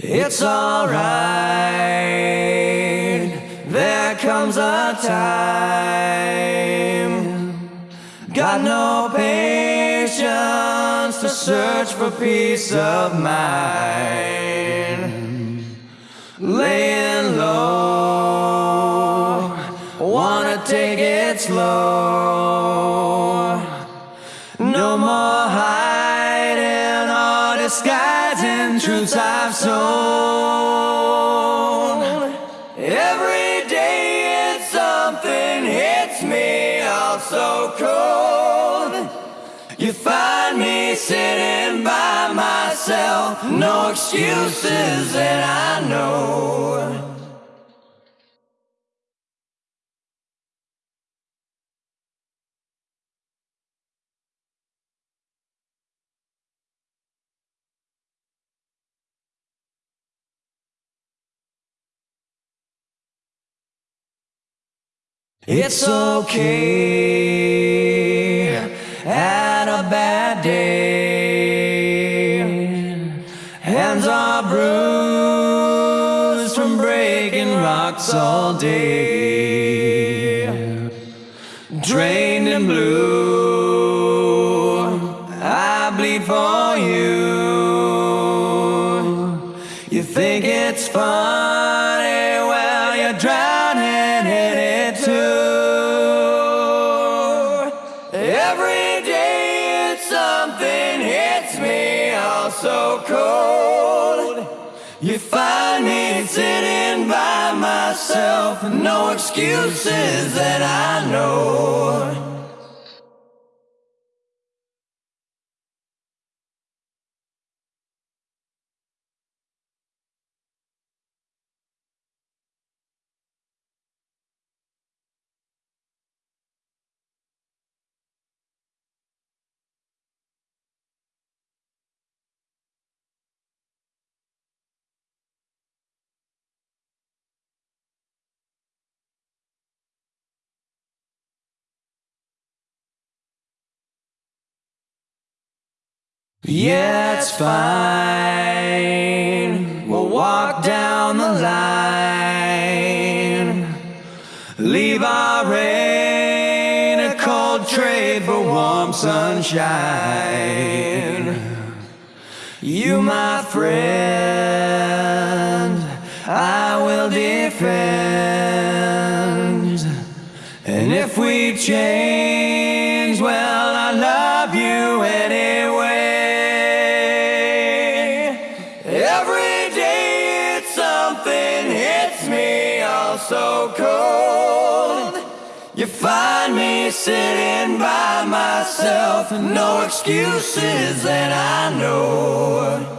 It's alright, there comes a time. Got no patience to search for peace of mind. Laying low, wanna take it slow. Truths I've sown. Every day it's something hits me all so cold. You find me sitting by myself, no excuses that I know. It's okay at a bad day. Hands are bruised from breaking rocks all day. Drained and blue, I bleed for you. You think it's funny, well, you're drowning in so cold. You find me sitting by myself, no excuses that I know. Yeah, it's fine. We'll walk down the line. Leave our rain a cold trade for warm sunshine. You, my friend, I will defend. And if we change, well, I love you anyway. So cold. You find me sitting by myself, no excuses that I know.